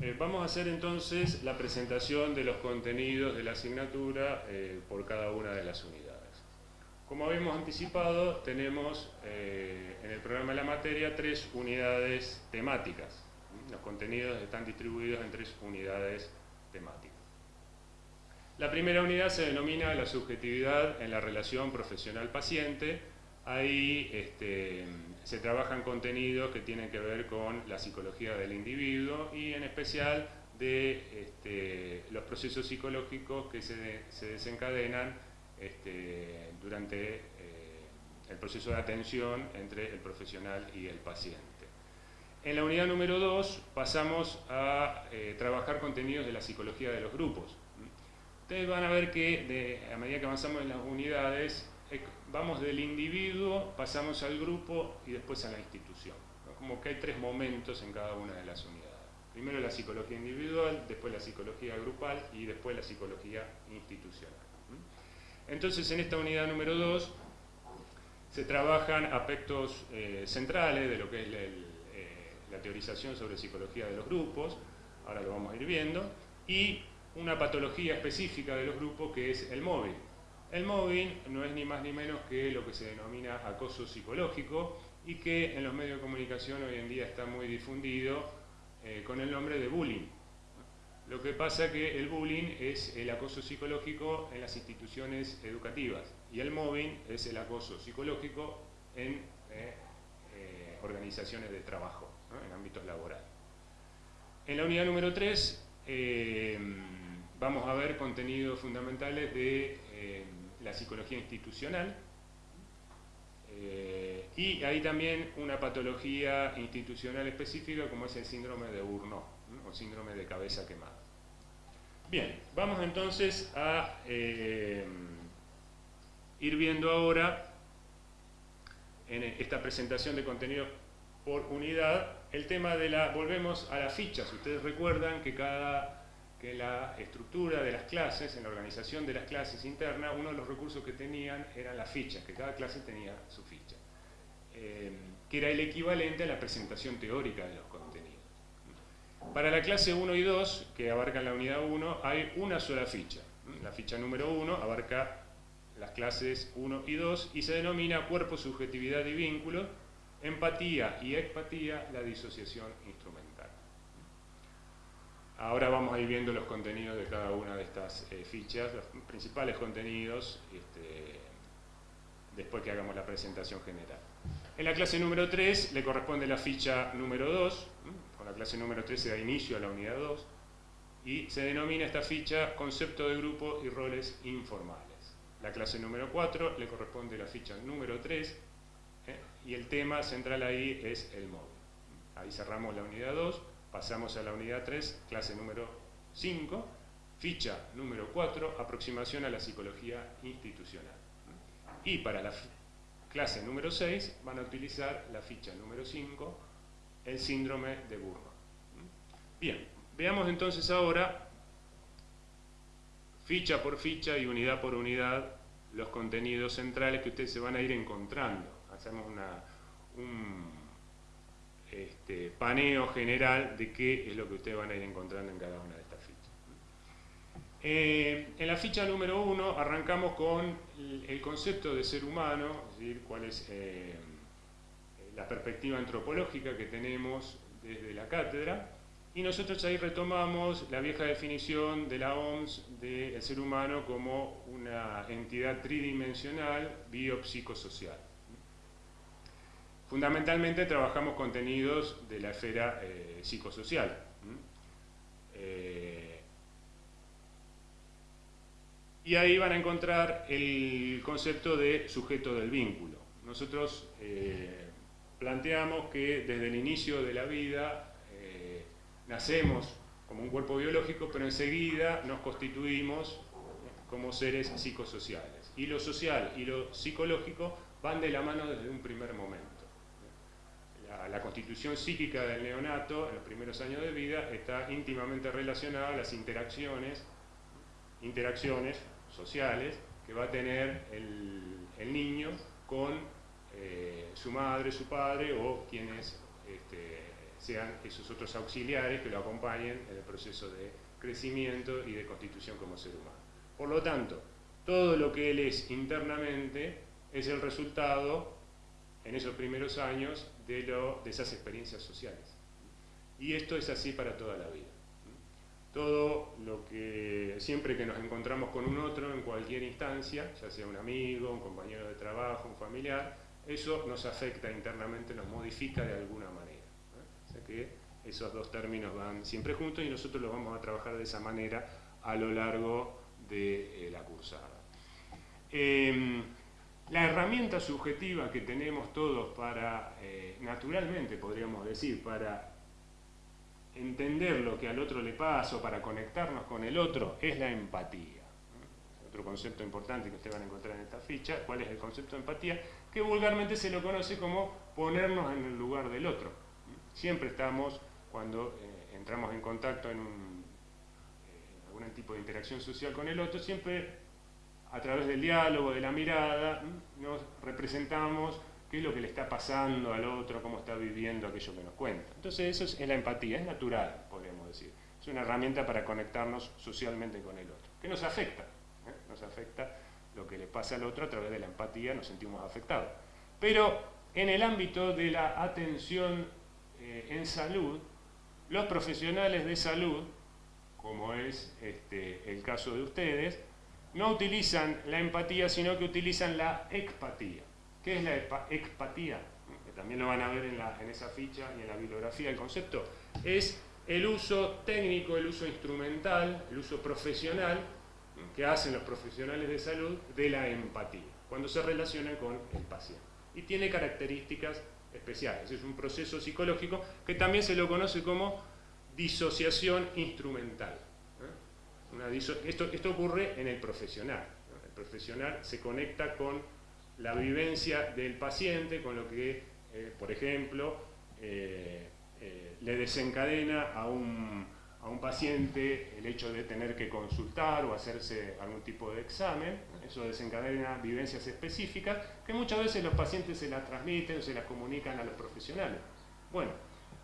Eh, vamos a hacer entonces la presentación de los contenidos de la asignatura eh, por cada una de las unidades. Como habíamos anticipado, tenemos eh, en el programa de la materia tres unidades temáticas. Los contenidos están distribuidos en tres unidades temáticas. La primera unidad se denomina la subjetividad en la relación profesional-paciente. Ahí este, se trabajan contenidos que tienen que ver con la psicología del individuo y en especial de este, los procesos psicológicos que se, desencadenan este, durante eh, el proceso de atención entre el profesional y el paciente. En la unidad número 2 pasamos a eh, trabajar contenidos de la psicología de los grupos. Ustedes van a ver que a medida que avanzamos en las unidades vamos del individuo, pasamos al grupo y después a la institución. Como que hay tres momentos en cada una de las unidades. Primero la psicología individual, después la psicología grupal y después la psicología institucional. Entonces en esta unidad número 2 se trabajan aspectos eh, centrales de lo que es eh, la teorización sobre psicología de los grupos, ahora lo vamos a ir viendo, y una patología específica de los grupos que es el móvil. El mobbing no es ni más ni menos que lo que se denomina acoso psicológico y que en los medios de comunicación hoy en día está muy difundido eh, con el nombre de bullying. Lo que pasa que el bullying es el acoso psicológico en las instituciones educativas y el mobbing es el acoso psicológico en eh, eh, organizaciones de trabajo, en ámbitos laborales. En la unidad número 3 vamos a ver contenidos fundamentales de la psicología institucional, eh, y hay también una patología institucional específica como es el síndrome de Burnout, o síndrome de cabeza quemada. Bien, vamos entonces a eh, ir viendo ahora en esta presentación de contenidos por unidad el tema de la, volvemos a las fichas, ustedes recuerdan que cada que la estructura de las clases, en la organización de las clases internas, uno de los recursos que tenían eran las fichas, que cada clase tenía su ficha, eh, que era el equivalente a la presentación teórica de los contenidos. Para la clase 1 y 2, que abarcan la unidad 1, hay una sola ficha. La ficha número 1 abarca las clases 1 y 2 y se denomina cuerpo, subjetividad y vínculo, empatía y expatía, la disociación instrumental. Ahora vamos a ir viendo los contenidos de cada una de estas eh, fichas, los principales contenidos, este, después que hagamos la presentación general. En la clase número 3 le corresponde la ficha número 2, con la clase número 3 se da inicio a la unidad 2, y se denomina esta ficha concepto de grupo y roles informales. La clase número 4 le corresponde la ficha número 3, ¿eh? y el tema central ahí es el móvil. Ahí cerramos la unidad 2, Pasamos a la unidad 3, clase número 5, ficha número 4, aproximación a la psicología institucional. Y para la clase número 6 van a utilizar la ficha número 5, el síndrome de Burma. Bien, veamos entonces ahora, ficha por ficha y unidad por unidad, los contenidos centrales que ustedes se van a ir encontrando. Hacemos una, un paneo general de qué es lo que ustedes van a ir encontrando en cada una de estas fichas. Eh, en la ficha número uno arrancamos con el, concepto de ser humano, es decir, cuál es eh, la perspectiva antropológica que tenemos desde la cátedra, y nosotros ahí retomamos la vieja definición de la OMS del ser humano como una entidad tridimensional biopsicosocial. Fundamentalmente trabajamos contenidos de la esfera eh, psicosocial. Eh, y ahí van a encontrar el concepto de sujeto del vínculo. Nosotros eh, planteamos que desde el inicio de la vida nacemos como un cuerpo biológico, pero enseguida nos constituimos como seres psicosociales. Y lo social y lo psicológico van de la mano desde un primer momento la, constitución psíquica del neonato en los primeros años de vida está íntimamente relacionada a las interacciones, interacciones sociales que va a tener el, niño con eh, su madre, su padre o quienes este, sean esos otros auxiliares que lo acompañen en el proceso de crecimiento y de constitución como ser humano. Por lo tanto, todo lo que él es internamente es el resultado, en esos primeros años, de, esas experiencias sociales. Y esto es así para toda la vida. Todo lo que, siempre que nos encontramos con un otro en cualquier instancia, ya sea un amigo, un compañero de trabajo, un familiar, eso nos afecta internamente, nos modifica de alguna manera. O sea que esos dos términos van siempre juntos y nosotros los vamos a trabajar de esa manera a lo largo de eh, la cursada. Em, la herramienta subjetiva que tenemos todos para, eh, naturalmente podríamos decir, para entender lo que al otro le pasa o para conectarnos con el otro, es la empatía. Otro concepto importante que ustedes van a encontrar en esta ficha, ¿cuál es el concepto de empatía? Que vulgarmente se lo conoce como ponernos en el lugar del otro. Siempre estamos, cuando eh, entramos en contacto en, un, eh, en algún tipo de interacción social con el otro, siempre a través del diálogo, de la mirada, nos representamos qué es lo que le está pasando al otro, cómo está viviendo aquello que nos cuenta. Entonces eso es, la empatía, es natural, podríamos decir. Es una herramienta para conectarnos socialmente con el otro, que nos afecta, ¿eh? nos afecta lo que le pasa al otro a través de la empatía, nos sentimos afectados. Pero en el ámbito de la atención eh, en salud, los profesionales de salud, como es este, el caso de ustedes, no utilizan la empatía, sino que utilizan la expatía. ¿Qué es la expatía? Que también lo van a ver en, en esa ficha y en la bibliografía. El concepto es el uso técnico, el uso instrumental, el uso profesional que hacen los profesionales de salud de la empatía, cuando se relacionan con el paciente. Y tiene características especiales. Es un proceso psicológico que también se lo conoce como disociación instrumental. Esto, esto ocurre en el profesional. El profesional se conecta con la vivencia del paciente, con lo que, eh, por ejemplo, eh, eh, le desencadena a un, a un, paciente el hecho de tener que consultar o hacerse algún tipo de examen. Eso desencadena vivencias específicas que muchas veces los pacientes se las transmiten o se las comunican a los profesionales. Bueno,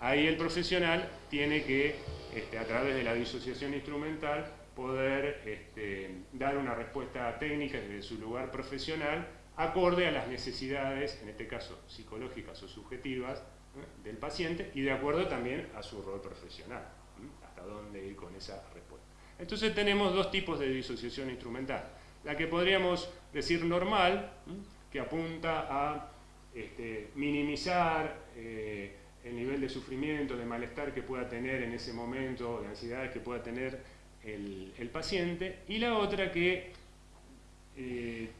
ahí el profesional tiene que, este, a través de la disociación instrumental, poder este, dar una respuesta técnica desde su lugar profesional acorde a las necesidades, en este caso psicológicas o subjetivas, ¿eh? del paciente y de acuerdo también a su rol profesional, ¿eh? hasta dónde ir con esa respuesta. Entonces tenemos dos tipos de disociación instrumental. La que podríamos decir normal, ¿eh? que apunta a este, minimizar el nivel de sufrimiento, de malestar que pueda tener en ese momento, de ansiedades que pueda tener el, paciente, y la otra que eh,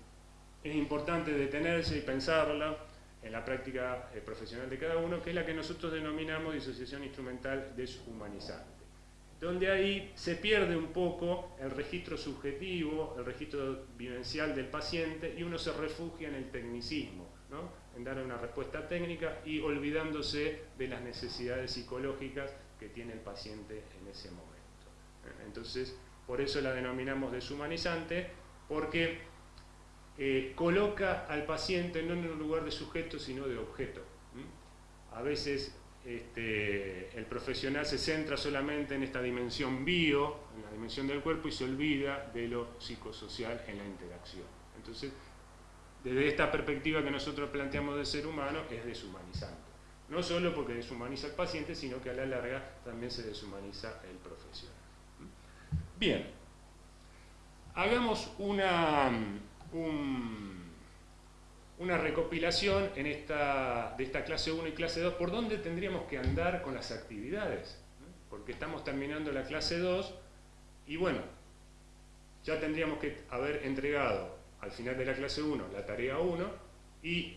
es importante detenerse y pensarla en la práctica eh, profesional de cada uno, que es la que nosotros denominamos disociación instrumental deshumanizante, donde ahí se pierde un poco el registro subjetivo, el registro vivencial del paciente, y uno se refugia en el tecnicismo, en dar una respuesta técnica y olvidándose de las necesidades psicológicas que tiene el paciente en ese momento. Entonces, por eso la denominamos deshumanizante, porque eh, coloca al paciente no en un lugar de sujeto, sino de objeto. A veces este, el profesional se centra solamente en esta dimensión bio, en la dimensión del cuerpo, y se olvida de lo psicosocial en la interacción. Entonces, desde esta perspectiva que nosotros planteamos del ser humano, es deshumanizante. No solo porque deshumaniza al paciente, sino que a la larga también se deshumaniza el profesional. Bien, hagamos una, recopilación de esta clase 1 y clase 2, por dónde tendríamos que andar con las actividades, porque estamos terminando la clase 2 y bueno, ya tendríamos que haber entregado al final de la clase 1 la tarea 1 y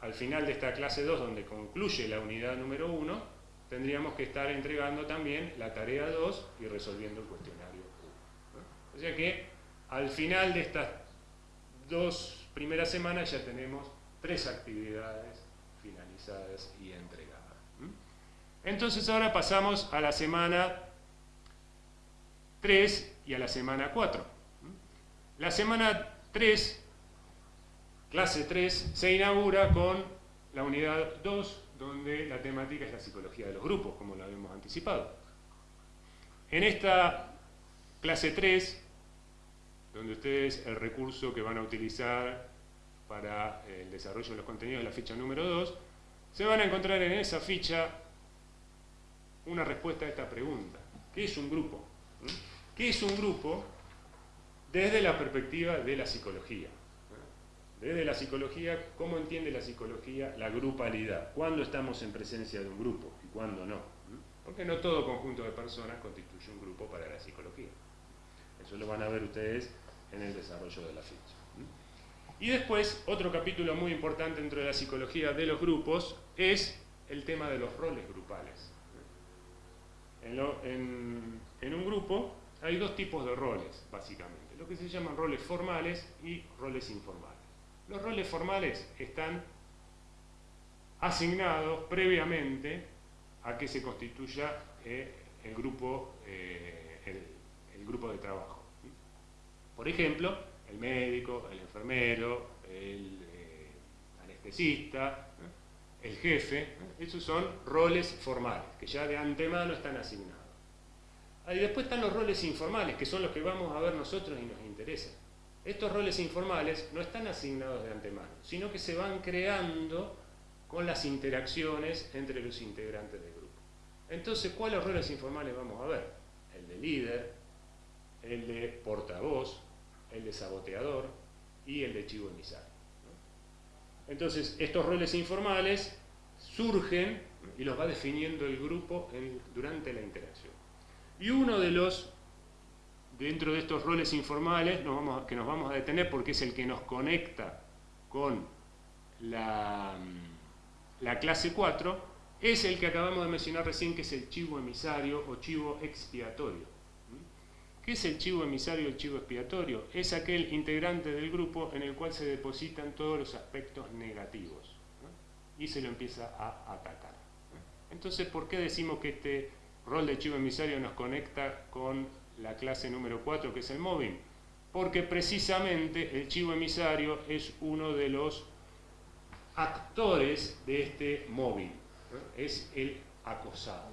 al final de esta clase 2, donde concluye la unidad número 1, tendríamos que estar entregando también la tarea 2 y resolviendo el cuestionario 1. O sea que al final de estas dos primeras semanas ya tenemos tres actividades finalizadas y entregadas. Entonces ahora pasamos a la semana 3 y a la semana 4. La semana 3, clase 3, se inaugura con la unidad 2 donde la temática es la psicología de los grupos, como lo habíamos anticipado. En esta clase 3, donde ustedes el recurso que van a utilizar para el desarrollo de los contenidos de la ficha número 2, se van a encontrar en esa ficha una respuesta a esta pregunta. ¿Qué es un grupo? ¿Mm? ¿Qué es un grupo desde la perspectiva de la psicología? Desde la psicología, ¿cómo entiende la psicología la grupalidad? ¿Cuándo estamos en presencia de un grupo y cuándo no? Porque no todo conjunto de personas constituye un grupo para la psicología. Eso lo van a ver ustedes en el desarrollo de la ficha. Y después, otro capítulo muy importante dentro de la psicología de los grupos es el tema de los roles grupales. En, en un grupo hay dos tipos de roles, básicamente. Lo que se llaman roles formales y roles informales. Los roles formales están asignados previamente a que se constituya eh, el, grupo, eh, el, grupo de trabajo. Por ejemplo, el médico, el enfermero, el eh, anestesista, el jefe, esos son roles formales, que ya de antemano están asignados. Y después están los roles informales, que son los que vamos a ver nosotros y nos interesan. Estos roles informales no están asignados de antemano, sino que se van creando con las interacciones entre los integrantes del grupo. Entonces, ¿cuáles roles informales vamos a ver? El de líder, el de portavoz, el de saboteador y el de chivo emisario. Entonces, estos roles informales surgen y los va definiendo el grupo durante la interacción. Y uno de los dentro de estos roles informales que nos vamos a detener porque es el que nos conecta con la, la clase 4, es el que acabamos de mencionar recién, que es el chivo emisario o chivo expiatorio. ¿Qué es el chivo emisario o el chivo expiatorio? Es aquel integrante del grupo en el cual se depositan todos los aspectos negativos y se lo empieza a atacar. Entonces, ¿por qué decimos que este rol de chivo emisario nos conecta con la clase número 4 que es el mobbing, porque precisamente el chivo emisario es uno de los actores de este mobbing, es el acosado,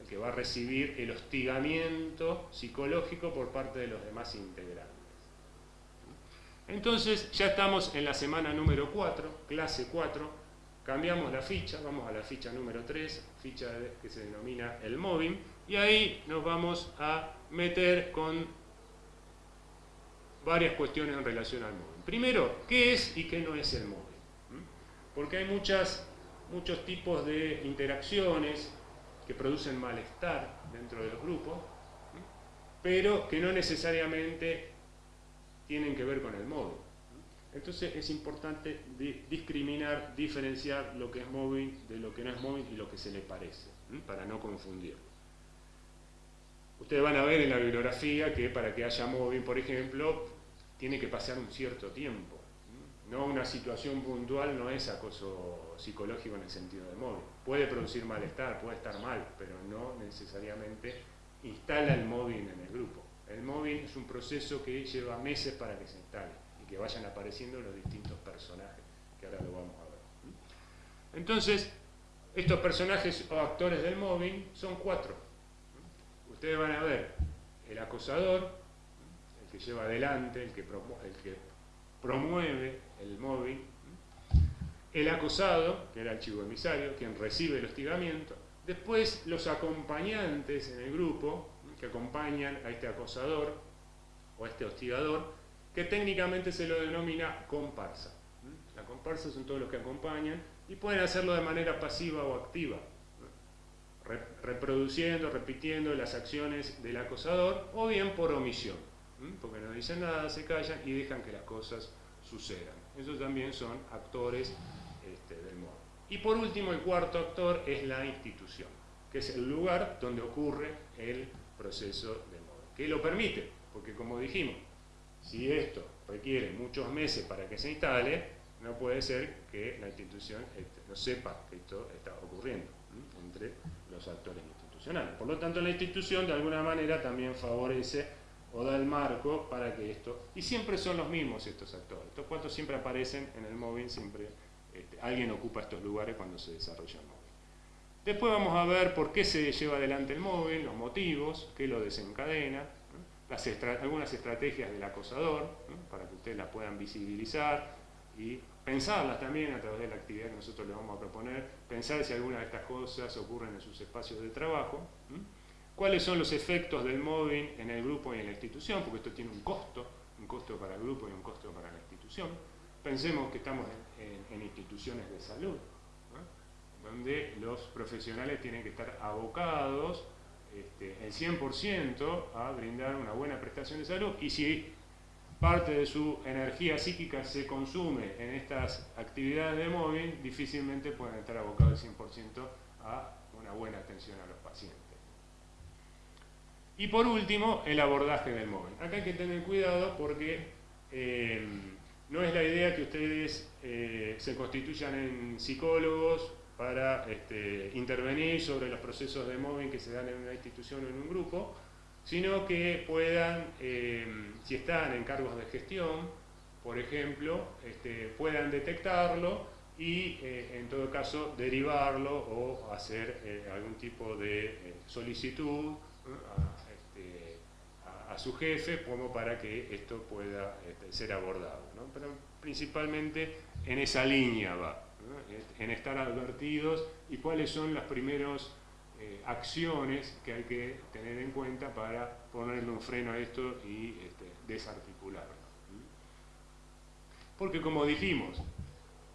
el que va a recibir el hostigamiento psicológico por parte de los demás integrantes. Entonces ya estamos en la semana número 4, clase 4, cambiamos la ficha, vamos a la ficha número 3, ficha que se denomina el mobbing, y ahí nos vamos a meter con varias cuestiones en relación al móvil. Primero, ¿qué es y qué no es el móvil? ¿Mm? Porque hay muchas, muchos tipos de interacciones que producen malestar dentro de los grupos, ¿Mm? pero que no necesariamente tienen que ver con el móvil. ¿Mm? Entonces es importante discriminar, diferenciar lo que es móvil de lo que no es móvil y lo que se le parece, para no confundirlo. Ustedes van a ver en la bibliografía que para que haya móvil, por ejemplo, tiene que pasar un cierto tiempo. No una situación puntual no es acoso psicológico en el sentido de móvil. Puede producir malestar, puede estar mal, pero no necesariamente instala el móvil en el grupo. El móvil es un proceso que lleva meses para que se instale y que vayan apareciendo los distintos personajes, que ahora lo vamos a ver. Entonces, estos personajes o actores del móvil son cuatro ustedes van a ver el acosador, el que lleva adelante, el que, promueve el móvil, el acosado, que era el chivo emisario, quien recibe el hostigamiento, después los acompañantes en el grupo, que acompañan a este acosador o a este hostigador, que técnicamente se lo denomina comparsa. La comparsa son todos los que acompañan y pueden hacerlo de manera pasiva o activa reproduciendo, repitiendo las acciones del acosador, o bien por omisión, porque no dicen nada, se callan y dejan que las cosas sucedan. Esos también son actores este, del modo. Y por último, el cuarto actor es la institución, que es el lugar donde ocurre el proceso de modo, que lo permite, porque como dijimos, si esto requiere muchos meses para que se instale, no puede ser que la institución este, no sepa que esto está ocurriendo entre los actores institucionales. Por lo tanto, la institución de alguna manera también favorece o da el marco para que esto... Y siempre son los mismos estos actores. Estos cuantos siempre aparecen en el móvil, siempre este, alguien ocupa estos lugares cuando se desarrolla el móvil. Después vamos a ver por qué se lleva adelante el móvil, los motivos, qué lo desencadena, algunas estrategias del acosador, para que ustedes las puedan visibilizar y pensarlas también a través de la actividad que nosotros les vamos a proponer, pensar si alguna de estas cosas ocurren en sus espacios de trabajo, cuáles son los efectos del móvil en el grupo y en la institución, porque esto tiene un costo, un costo para el grupo y un costo para la institución. Pensemos que estamos en, instituciones de salud, donde los profesionales tienen que estar abocados este, el 100% a brindar una buena prestación de salud y si parte de su energía psíquica se consume en estas actividades de móvil, difícilmente pueden estar abocados el 100% a una buena atención a los pacientes. Y por último, el abordaje del móvil. Acá hay que tener cuidado porque eh, no es la idea que ustedes eh, se constituyan en psicólogos para este, intervenir sobre los procesos de móvil que se dan en una institución o en un grupo, sino que puedan, eh, si están en cargos de gestión, por ejemplo, este, puedan detectarlo y en todo caso derivarlo o hacer algún tipo de solicitud su jefe como para que esto pueda este, ser abordado. Pero principalmente en esa línea va, en estar advertidos y cuáles son las primeras eh, acciones que hay que tener en cuenta para ponerle un freno a esto y este, desarticularlo. Porque como dijimos,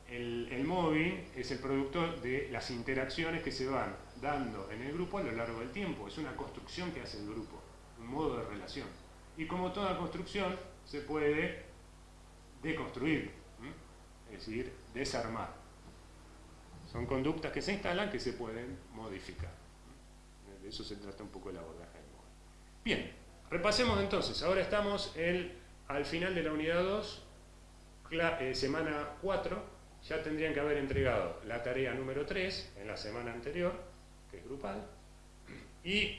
el, el, móvil es el producto de las interacciones que se van dando en el grupo a lo largo del tiempo. Es una construcción que hace el grupo un modo de relación. Y como toda construcción, se puede deconstruir, es decir, desarmar. Son conductas que se instalan que se pueden modificar. De eso se trata un poco el abordaje del móvil. Bien, repasemos entonces. Ahora estamos al final de la unidad 2, eh, semana 4. Ya tendrían que haber entregado la tarea número 3 en la semana anterior, que es grupal, y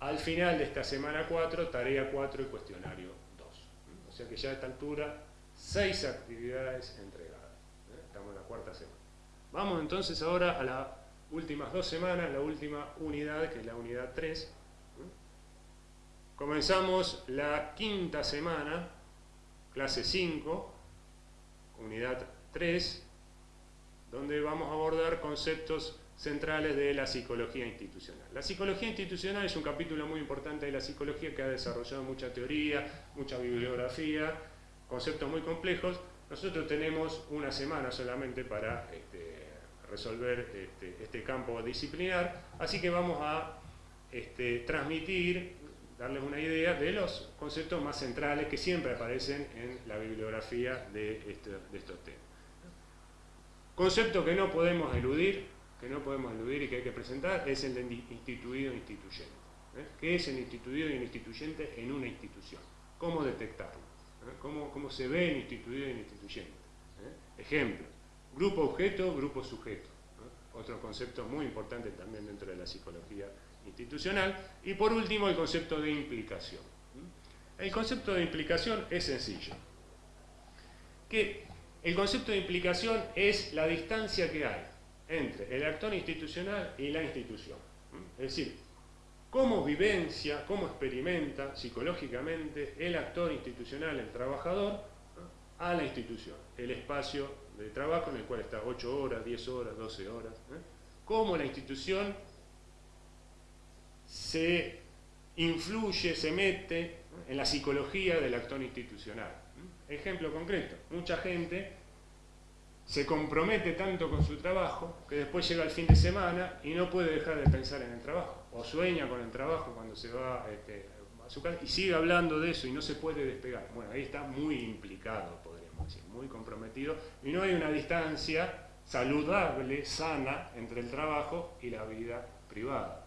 al final de esta semana 4, tarea 4 y cuestionario 2. O sea que ya a esta altura, 6 actividades entregadas. ¿eh? Estamos en la cuarta semana. Vamos entonces ahora a las últimas dos semanas, la última unidad, que es la unidad 3. ¿eh? Comenzamos la quinta semana, clase 5, unidad 3, donde vamos a abordar conceptos centrales de la psicología institucional. La psicología institucional es un capítulo muy importante de la psicología que ha desarrollado mucha teoría, mucha bibliografía, conceptos muy complejos. Nosotros tenemos una semana solamente para este, resolver este, este, campo disciplinar, así que vamos a este, transmitir, darles una idea de los conceptos más centrales que siempre aparecen en la bibliografía de, de estos temas. Concepto que no podemos eludir, que no podemos eludir y que hay que presentar es el de instituido e instituyente. ¿eh? ¿Qué es el instituido y el instituyente en una institución? ¿Cómo detectarlo? ¿Eh? ¿Cómo, se ve el instituido y el instituyente? ¿Eh? Ejemplo, grupo objeto, grupo sujeto. Otro concepto muy importante también dentro de la psicología institucional. Y por último, el concepto de implicación. El concepto de implicación es sencillo. Que el concepto de implicación es la distancia que hay entre el actor institucional y la institución. Es decir, cómo vivencia, cómo experimenta psicológicamente el actor institucional, el trabajador, a la institución, el espacio de trabajo en el cual está 8 horas, 10 horas, 12 horas. Cómo la institución se influye, se mete en la psicología del actor institucional. Ejemplo concreto, mucha gente se compromete tanto con su trabajo que después llega el fin de semana y no puede dejar de pensar en el trabajo, o sueña con el trabajo cuando se va este, a su casa y sigue hablando de eso y no se puede despegar. Bueno, ahí está muy implicado, muy comprometido, y no hay una distancia saludable, sana, entre el trabajo y la vida privada.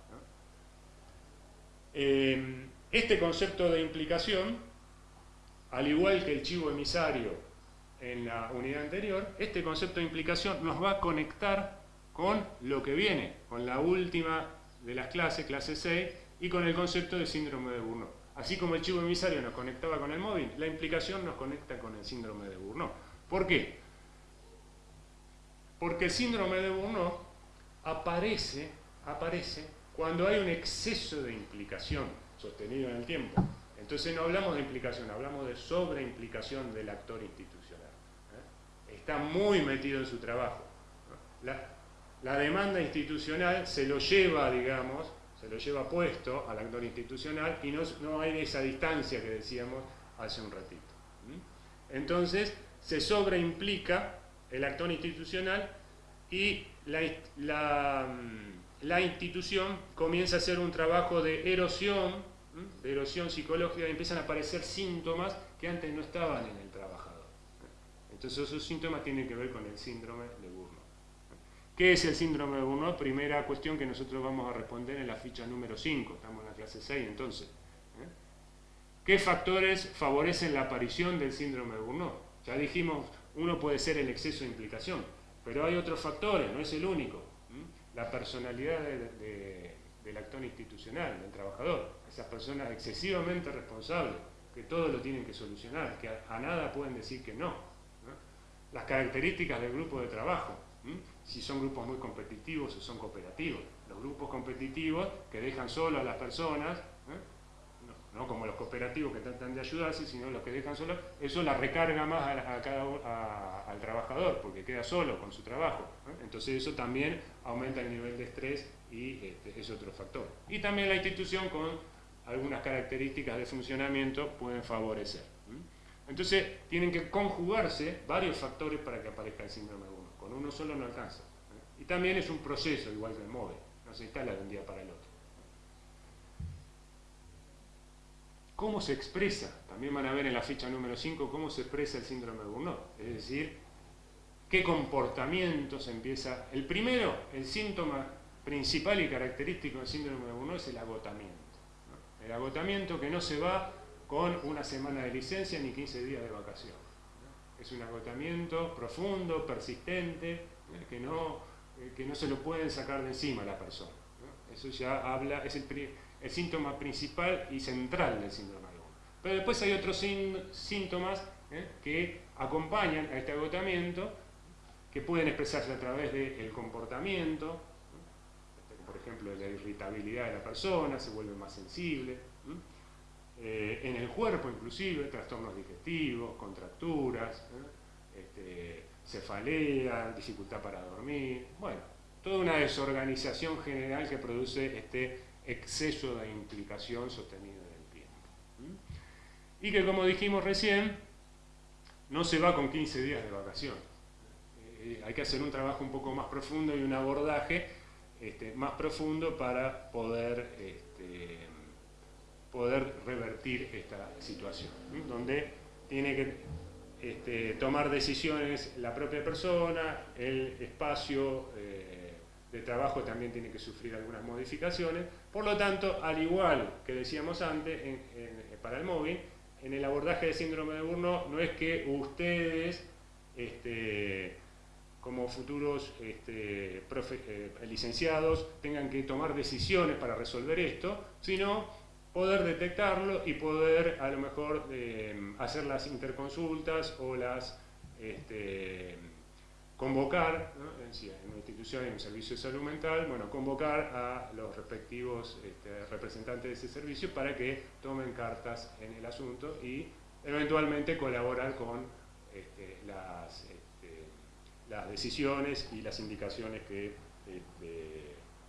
Eh, este concepto de implicación, al igual que el chivo emisario en la unidad anterior, este concepto de implicación nos va a conectar con lo que viene, con la última de las clases, clase 6, y con el concepto de síndrome de Burnout. Así como el chivo emisario nos conectaba con el móvil, la implicación nos conecta con el síndrome de Burnout. ¿Por qué? Porque el síndrome de Burnout aparece, aparece cuando hay un exceso de implicación sostenido en el tiempo. Entonces no hablamos de implicación, hablamos de sobreimplicación del actor institucional. ¿eh? Está muy metido en su trabajo. La, demanda institucional se lo lleva, digamos, se lo lleva puesto al actor institucional y no, no hay esa distancia que decíamos hace un ratito. Entonces se sobreimplica el actor institucional y la, mm, la, institución comienza a hacer un trabajo de erosión, de erosión psicológica, y empiezan a aparecer síntomas que antes no estaban en el trabajador. Entonces esos síntomas tienen que ver con el síndrome de. ¿Qué es el síndrome de Burnout? Primera cuestión que nosotros vamos a responder en la ficha número 5, estamos en la clase 6 entonces. ¿eh? ¿Qué factores favorecen la aparición del síndrome de Burnout? Ya dijimos, uno puede ser el exceso de implicación, pero hay otros factores, no es el único. La personalidad del actor institucional, del trabajador. Esas personas excesivamente responsables, que todo lo tienen que solucionar, que a, nada pueden decir que no. Las características del grupo de trabajo, si son grupos muy competitivos o son cooperativos. Los grupos competitivos que dejan solo a las personas no como los cooperativos que tratan de ayudarse, sino los que dejan solo, eso la recarga más al trabajador, porque queda solo con su trabajo. Entonces eso también aumenta el nivel de estrés y este, es otro factor. Y también la institución con algunas características de funcionamiento pueden favorecer. Entonces tienen que conjugarse varios factores para que aparezca el síndrome 1. Uno solo no alcanza. Y también es un proceso, igual que el no se instala de un día para el otro. ¿Cómo se expresa? También van a ver en la ficha número 5 cómo se expresa el síndrome de Burnout. Es decir, qué comportamientos empieza... El primero, el síntoma principal y característico del síndrome de Burnout es el agotamiento. El agotamiento que no se va con una semana de licencia ni 15 días de vacación. Es un agotamiento profundo, persistente, que no, eh, que no se lo pueden sacar de encima a la persona. Eso ya habla, es el, el síntoma principal y central del síndrome de Pero después hay otros síntomas ¿eh? que acompañan a este agotamiento, que pueden expresarse a través del comportamiento, por ejemplo, la irritabilidad de la persona, se vuelve más sensible, eh, en el cuerpo inclusive, trastornos digestivos, contracturas, este, cefalea, dificultad para dormir, bueno, toda una desorganización general que produce este exceso de implicación sostenido en el tiempo. Y que como dijimos recién, no se va con 15 días de vacación. Eh, hay que hacer un trabajo un poco más profundo y un abordaje este, más profundo para poder, este, poder revertir esta situación, donde tiene que este, tomar decisiones la propia persona, el espacio eh, de trabajo también tiene que sufrir algunas modificaciones, por lo tanto, al igual que decíamos antes, para el móvil, en el abordaje de síndrome de Burnout no es que ustedes, este, como futuros este, eh, licenciados, tengan que tomar decisiones para resolver esto, sino poder detectarlo y poder a lo mejor eh, hacer las interconsultas o las este, convocar, en una institución, en un servicio de salud mental, bueno, convocar a los respectivos este, representantes de ese servicio para que tomen cartas en el asunto y eventualmente colaborar con este, las, las, decisiones y las indicaciones que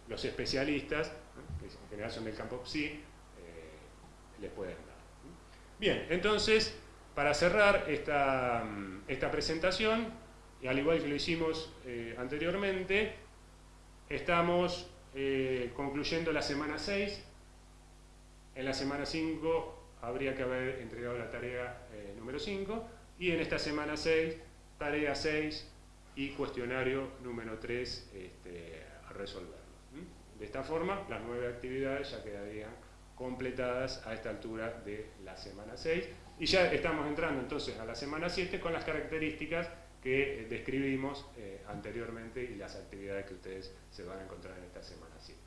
los especialistas, que en general son del campo PSI, les pueden dar. Bien, entonces, para cerrar esta, esta presentación, y al igual que lo hicimos eh, anteriormente, estamos eh, concluyendo la semana 6. En la semana 5 habría que haber entregado la tarea eh, número 5 y en esta semana 6, tarea 6 y cuestionario número 3 este, a resolverlo. De esta forma, las nueve actividades ya quedarían completadas a esta altura de la semana 6 y ya estamos entrando entonces a la semana 7 con las características que describimos eh, anteriormente y las actividades que ustedes se van a encontrar en esta semana 7.